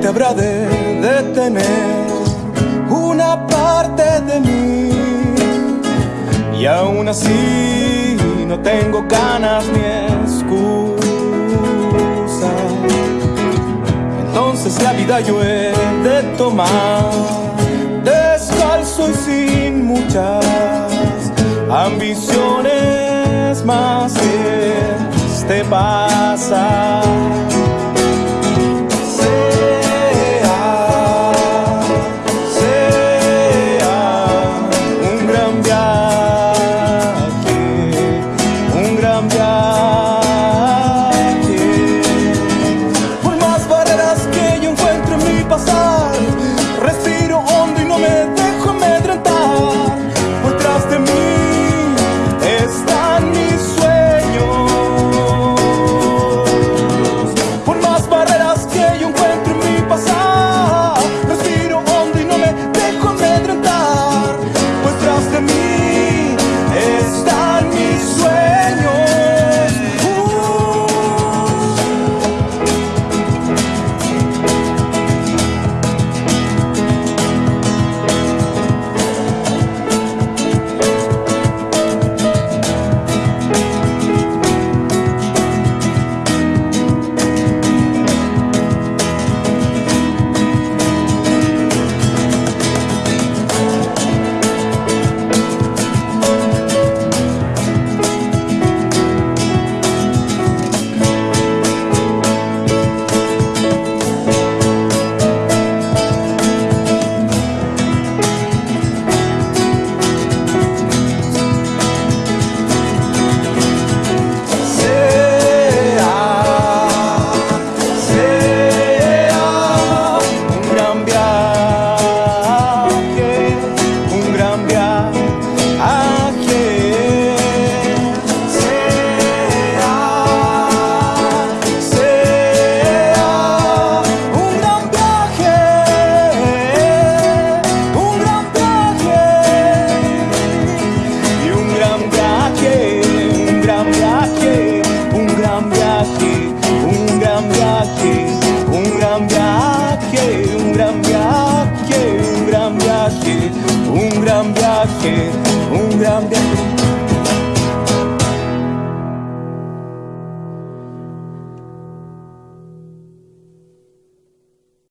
te habrá de detener una parte de mí. Y aún así no tengo ganas ni excusa. Entonces la vida yo he de tomar descalzo y sin muchas ambiciones más este pasa. que